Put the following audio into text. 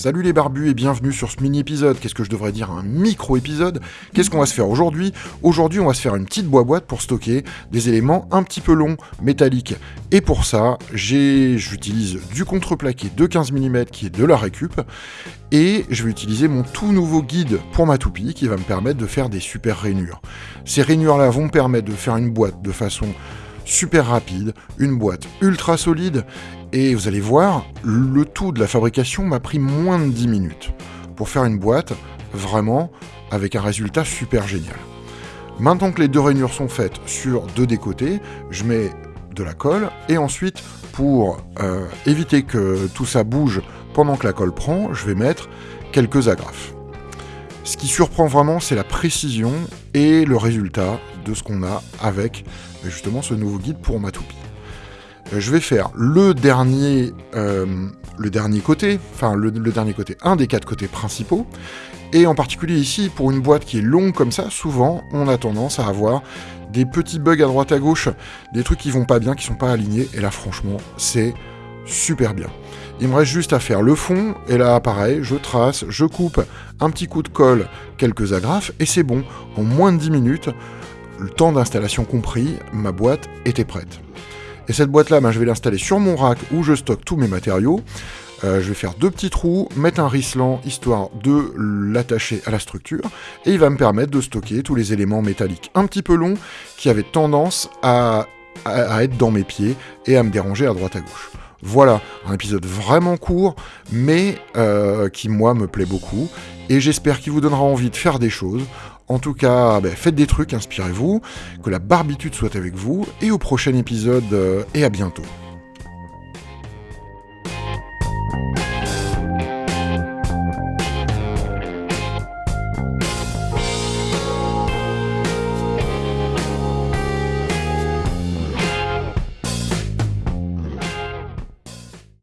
Salut les barbus et bienvenue sur ce mini-épisode. Qu'est-ce que je devrais dire Un micro-épisode? Qu'est-ce qu'on va se faire aujourd'hui? Aujourd'hui, on va se faire une petite boîte pour stocker des éléments un petit peu longs, métalliques. Et pour ça, j'utilise du contreplaqué de 15 mm qui est de la récup. Et je vais utiliser mon tout nouveau guide pour ma toupie qui va me permettre de faire des super rainures. Ces rainures-là vont me permettre de faire une boîte de façon super rapide, une boîte ultra solide, et vous allez voir, le tout de la fabrication m'a pris moins de 10 minutes pour faire une boîte vraiment avec un résultat super génial. Maintenant que les deux rainures sont faites sur deux des côtés, je mets de la colle et ensuite pour euh, éviter que tout ça bouge pendant que la colle prend, je vais mettre quelques agrafes. Ce qui surprend vraiment, c'est la précision et le résultat de ce qu'on a avec justement ce nouveau guide pour ma toupie. Euh, je vais faire le dernier, euh, côté, enfin le, dernier côté, un des quatre côtés principaux. Et en particulier ici, pour une boîte qui est longue comme ça, souvent on a tendance à avoir des petits bugs à droite à gauche, des trucs qui vont pas bien, qui sont pas alignés. Et là franchement, c'est super bien. Il me reste juste à faire le fond, et là pareil, je trace, je coupe un petit coup de colle, quelques agrafes, et c'est bon. En moins de 10 minutes, le temps d'installation compris, ma boîte était prête. Et cette boîte-là, ben, je vais l'installer sur mon rack où je stocke tous mes matériaux. Euh, je vais faire deux petits trous, mettre un rislant histoire de l'attacher à la structure, et il va me permettre de stocker tous les éléments métalliques un petit peu longs qui avaient tendance à, être dans mes pieds et à me déranger à droite à gauche. Voilà, un épisode vraiment court, mais euh, qui moi me plaît beaucoup, et j'espère qu'il vous donnera envie de faire des choses. En tout cas, ben, faites des trucs, inspirez-vous, que la barbitude soit avec vous, et au prochain épisode, euh, et à bientôt.